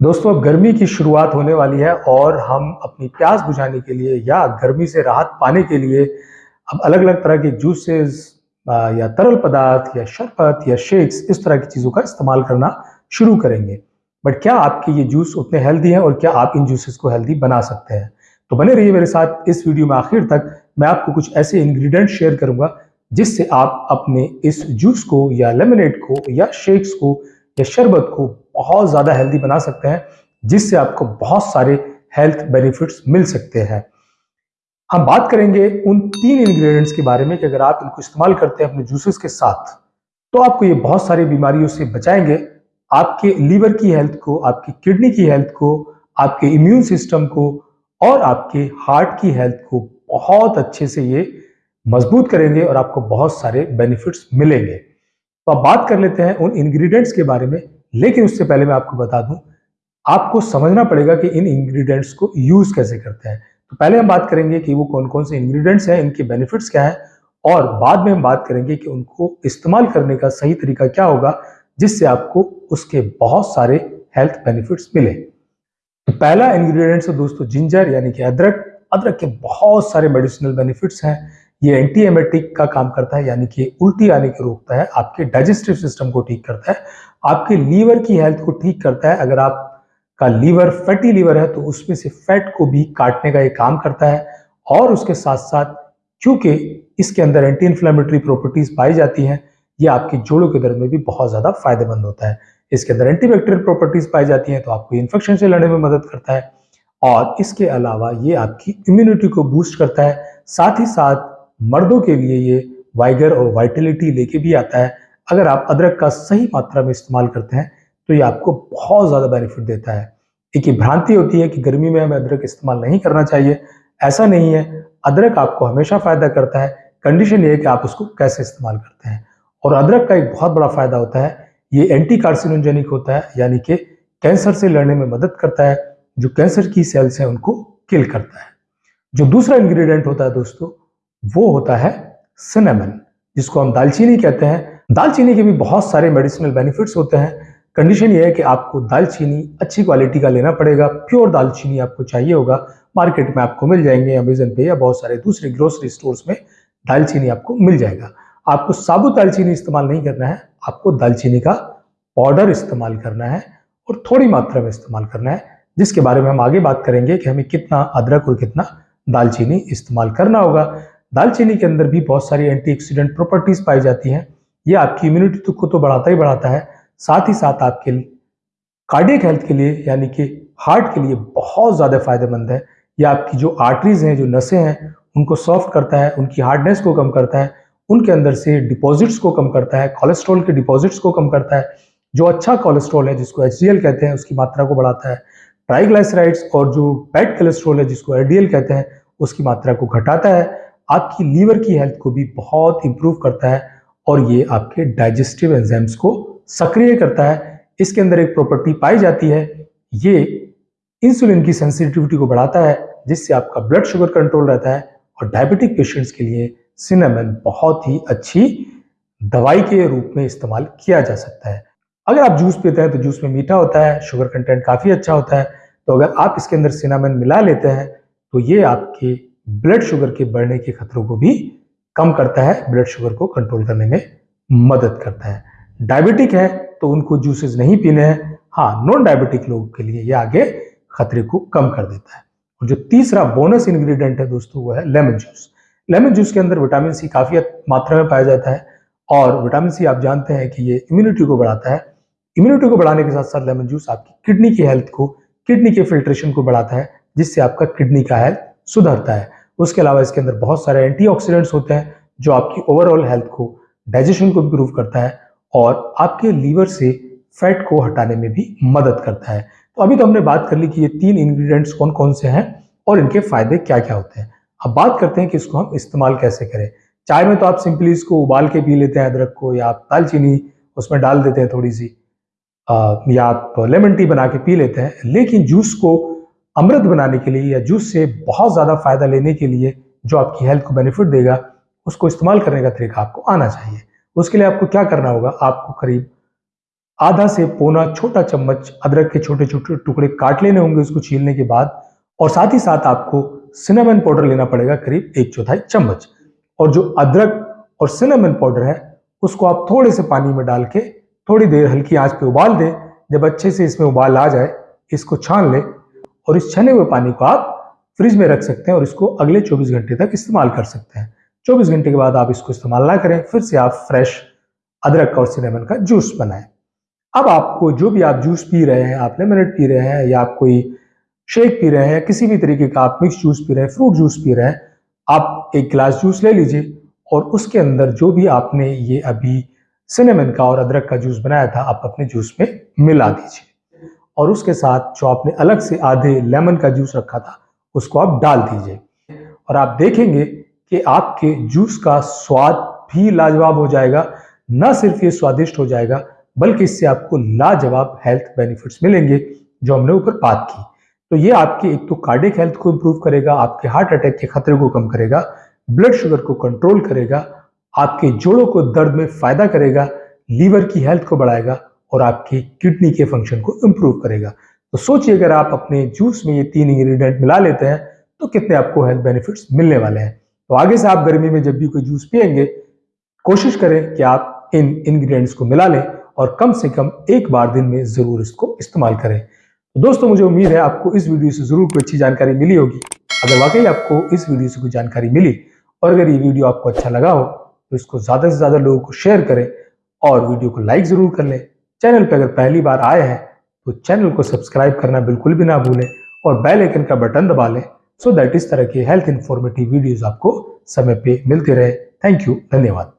दोस्तों गर्मी की शुरुआत होने वाली है और हम अपनी प्यास बुझाने के लिए या गर्मी से राहत पाने के लिए अब अलग अलग तरह के जूसेस या तरल पदार्थ, या शरबत, या शेक्स इस तरह की चीज़ों का इस्तेमाल करना शुरू करेंगे। बट क्या आपके ये जूस उतने हेल्दी हैं और क्या आप इन जूसेस को हेल्दी बना सकते हैं? तो बने रहिए मेरे साथ इस वीडियो में आखिर तक। मैं आपको कुछ ऐसे इंग्रेडिएंट शेयर करूँगा जिससे आप अपने इस जूस को या लेमनेड को या शेक्स को या शरबत को बहुत ज़्यादा हेल्दी बना सकते हैं, जिससे आपको बहुत सारे हेल्थ बेनिफिट्स मिल सकते हैं। हम बात करेंगे उन तीन इंग्रेडिएंट्स के बारे में कि अगर आप इनको इस्तेमाल करते हैं अपने जूसेस के साथ तो आपको ये बहुत सारी बीमारियों से बचाएँगे। आपके लीवर की हेल्थ को, आपकी किडनी की हेल्थ को, आपके इम्यून सिस्टम को और आपके हार्ट की हेल्थ को बहुत अच्छे से ये मज़बूत करेंगे और आपको बहुत सारे बेनिफिट्स मिलेंगे। तो अब बात कर लेते हैं उन इंग्रेडिएंट्स के बारे में लेकिन उससे पहले मैं आपको बता दूँ, आपको समझना पड़ेगा कि इन इंग्रेडिएंट्स को यूज़ कैसे करते हैं। तो पहले हम बात करेंगे कि वो कौन कौन से इंग्रेडिएंट्स हैं, इनके बेनिफिट्स क्या है, और बाद में हम बात करेंगे कि उनको इस्तेमाल करने का सही तरीका क्या होगा, जिससे आपको उसके बहुत सारे हेल्थ बेनिफिट्स मिले। तो पहला इंग्रेडिएंट है दोस्तों जिंजर यानी कि अदरक। अदरक के बहुत सारे मेडिसिनल बेनिफिट्स हैं। ये एंटी एमेटिक का काम करता है, यानी कि उल्टी आने के रोकता है, आपके डाइजेस्टिव सिस्टम को ठीक करता है। आपके लीवर की हेल्थ को ठीक करता है। अगर आपका लीवर फैटी लीवर है तो उसमें से फैट को भी काटने का ये काम करता है। और उसके साथ साथ क्योंकि इसके अंदर एंटी इन्फ्लेमेटरी प्रॉपर्टीज़ पाई जाती हैं, ये आपके जोड़ों के दर्द में भी बहुत ज़्यादा फ़ायदेमंद होता है। इसके अंदर एंटीबैक्टीरियल प्रॉपर्टीज़ पाई जाती हैं तो आपको इन्फेक्शन से लड़ने में मदद करता है। और इसके अलावा ये आपकी इम्यूनिटी को बूस्ट करता है। साथ ही साथ मर्दों के लिए ये वाइगर और वाइटिलिटी लेके भी आता है। अगर आप अदरक का सही मात्रा में इस्तेमाल करते हैं तो ये आपको बहुत ज़्यादा बेनिफिट देता है। एक ये भ्रांति होती है कि गर्मी में हमें अदरक इस्तेमाल नहीं करना चाहिए। ऐसा नहीं है। अदरक आपको हमेशा फ़ायदा करता है। कंडीशन ये है कि आप उसको कैसे इस्तेमाल करते हैं। और अदरक का एक बहुत बड़ा फ़ायदा होता है। ये एंटी कार्सिनोजेनिक होता है, यानी कि कैंसर से लड़ने में मदद करता है। जो कैंसर की सेल्स हैं, उनको किल करता है। जो दूसरा इंग्रेडिएंट होता है दोस्तों, वो होता है सिनेमन जिसको हम दालचीनी कहते हैं। दालचीनी के भी बहुत सारे मेडिसिनल बेनिफिट्स होते हैं। कंडीशन ये है कि आपको दालचीनी अच्छी क्वालिटी का लेना पड़ेगा। प्योर दालचीनी आपको चाहिए होगा। मार्केट में आपको मिल जाएँगे अमेजन पे या बहुत सारे दूसरे ग्रोसरी स्टोर्स में दालचीनी आपको मिल जाएगा। आपको साबुत दालचीनी इस्तेमाल नहीं करना है। आपको दालचीनी का पाउडर इस्तेमाल करना है और थोड़ी मात्रा में इस्तेमाल करना है, जिसके बारे में हम आगे बात करेंगे कि हमें कितना अदरक और कितना दालचीनी इस्तेमाल करना होगा। दालचीनी के अंदर भी बहुत सारी एंटीऑक्सीडेंट प्रॉपर्टीज़ पाई जाती हैं। ये आपकी इम्यूनिटी को तो बढ़ाता ही बढ़ाता है। साथ ही साथ आपके कार्डियक हेल्थ के लिए, यानी कि हार्ट के लिए बहुत ज़्यादा फ़ायदेमंद है। ये आपकी जो आर्टरीज हैं, जो नसें हैं, उनको सॉफ्ट करता है, उनकी हार्डनेस को कम करता है, उनके अंदर से डिपॉजिट्स को कम करता है कोलेस्ट्रॉल के डिपॉजिट्स को कम करता है। जो अच्छा कोलेस्ट्रॉल है, जिसको एचडीएल कहते हैं, उसकी मात्रा को बढ़ाता है। ट्राइग्लाइसराइड्स और जो बैड कोलेस्ट्रॉल है, जिसको एल कहते हैं, उसकी मात्रा को घटाता है। आपकी लीवर की हेल्थ को भी बहुत इंप्रूव करता है। और ये आपके डाइजेस्टिव एंजाइम्स को सक्रिय करता है। इसके अंदर एक प्रॉपर्टी पाई जाती है। ये इंसुलिन की सेंसिटिविटी को बढ़ाता है, जिससे आपका ब्लड शुगर कंट्रोल रहता है और डायबिटिक पेशेंट्स के लिए सिनेमन बहुत ही अच्छी दवाई के रूप में इस्तेमाल किया जा सकता है। अगर आप जूस पीते हैं तो जूस में मीठा होता है शुगर कंटेंट काफ़ी अच्छा होता है। तो अगर आप इसके अंदर सिनेमन मिला लेते हैं तो ये आपके ब्लड शुगर के बढ़ने के खतरों को भी कम करता है ब्लड शुगर को कंट्रोल करने में मदद करता है। डायबिटिक है तो उनको जूसेस नहीं पीने हैं। हाँ नॉन डायबिटिक लोगों के लिए ये आगे खतरे को कम कर देता है। और जो तीसरा बोनस इंग्रेडिएंट है दोस्तों वो है लेमन जूस लेमन जूस के अंदर विटामिन सी काफ़ी मात्रा में पाया जाता है और विटामिन सी आप जानते हैं कि ये इम्यूनिटी को बढ़ाता है। इम्यूनिटी को बढ़ाने के साथ साथ लेमन जूस आपकी किडनी की हेल्थ को किडनी के फिल्ट्रेशन को बढ़ाता है, जिससे आपका किडनी का हेल्थ सुधरता है। उसके अलावा इसके अंदर बहुत सारे एंटीऑक्सीडेंट्स होते हैं जो आपकी ओवरऑल हेल्थ को डाइजेशन को इम्प्रूव करता है और आपके लीवर से फैट को हटाने में भी मदद करता है। तो अभी तो हमने बात कर ली कि ये तीन इंग्रेडिएंट्स कौन कौन से हैं और इनके फ़ायदे क्या क्या होते हैं। अब बात करते हैं कि इसको हम इस्तेमाल कैसे करें। चाय में तो आप सिंपली इसको उबाल के पी लेते हैं अदरक को या आप दालचीनी उसमें डाल देते हैं थोड़ी सी आ, या आप लेमन टी बना के पी लेते हैं लेकिन जूस को अमृत बनाने के लिए या जूस से बहुत ज़्यादा फ़ायदा लेने के लिए जो आपकी हेल्थ को बेनिफिट देगा, उसको इस्तेमाल करने का तरीका आपको आना चाहिए। उसके लिए आपको क्या करना होगा? आपको करीब आधा से पौना छोटा चम्मच अदरक के छोटे छोटे टुकड़े काट लेने होंगे उसको छीलने के बाद, और साथ ही साथ आपको सिनेमन पाउडर लेना पड़ेगा करीब एक चौथाई चम्मच। और जो अदरक और सिनेमन पाउडर है, उसको आप थोड़े से पानी में डाल के थोड़ी देर हल्की आँच पे उबाल दें। जब अच्छे से इसमें उबाल आ जाए, इसको छान लें और इस छने हुए पानी को आप फ्रिज में रख सकते हैं और इसको अगले 24 घंटे तक इस्तेमाल कर सकते हैं। 24 घंटे के बाद आप इसको इस्तेमाल ना करें, फिर से आप फ्रेश अदरक और सिनेमन का जूस बनाएँ। अब आपको जो भी आप जूस पी रहे हैं, आप लेमनेट पी रहे हैं या आप कोई शेक पी रहे हैं, किसी भी तरीके का आप मिक्स जूस पी रहे हैं, फ्रूट जूस पी रहे हैं, आप एक गिलास जूस ले लीजिए और उसके अंदर जो भी आपने ये अभी सिनेमन का और अदरक का जूस बनाया था, आप अपने जूस में मिला दीजिए। और उसके साथ जो आपने अलग से आधे लेमन का जूस रखा था, उसको आप डाल दीजिए। और आप देखेंगे कि आपके जूस का स्वाद भी लाजवाब हो जाएगा, न सिर्फ़ ये स्वादिष्ट हो जाएगा, बल्कि इससे आपको लाजवाब हेल्थ बेनिफिट्स मिलेंगे, जो हमने ऊपर बात की। तो ये आपके एक तो कार्डिक हेल्थ को इम्प्रूव करेगा, आपके हार्ट अटैक के खतरे को कम करेगा ब्लड शुगर को कंट्रोल करेगा, आपके जोड़ों को दर्द में फ़ायदा करेगा लीवर की हेल्थ को बढ़ाएगा और आपकी किडनी के फ़ंक्शन को इम्प्रूव करेगा। तो सोचिए, अगर आप अपने जूस में ये तीन इंग्रेडिएंट मिला लेते हैं तो कितने आपको हेल्थ बेनिफिट्स मिलने वाले हैं। तो आगे से आप गर्मी में जब भी कोई जूस पियेंगे, कोशिश करें कि आप इन इंग्रेडिएंट्स को मिला लें और कम से कम एक बार दिन में ज़रूर इसको इस्तेमाल करें। तो दोस्तों, मुझे उम्मीद है आपको इस वीडियो से ज़रूर कोई अच्छी जानकारी मिली होगी। अगर वाकई आपको इस वीडियो से कोई जानकारी मिली और अगर ये वीडियो आपको अच्छा लगा हो तो इसको ज़्यादा से ज़्यादा लोगों को शेयर करें और वीडियो को लाइक ज़रूर कर लें। चैनल पर अगर पहली बार आए हैं तो चैनल को सब्सक्राइब करना बिल्कुल भी ना भूलें और बेल आइकन का बटन दबा लें सो दैट इस तरह के हेल्थ इन्फॉर्मेटिव वीडियोस आपको समय पे मिलते रहे। थैंक यू धन्यवाद।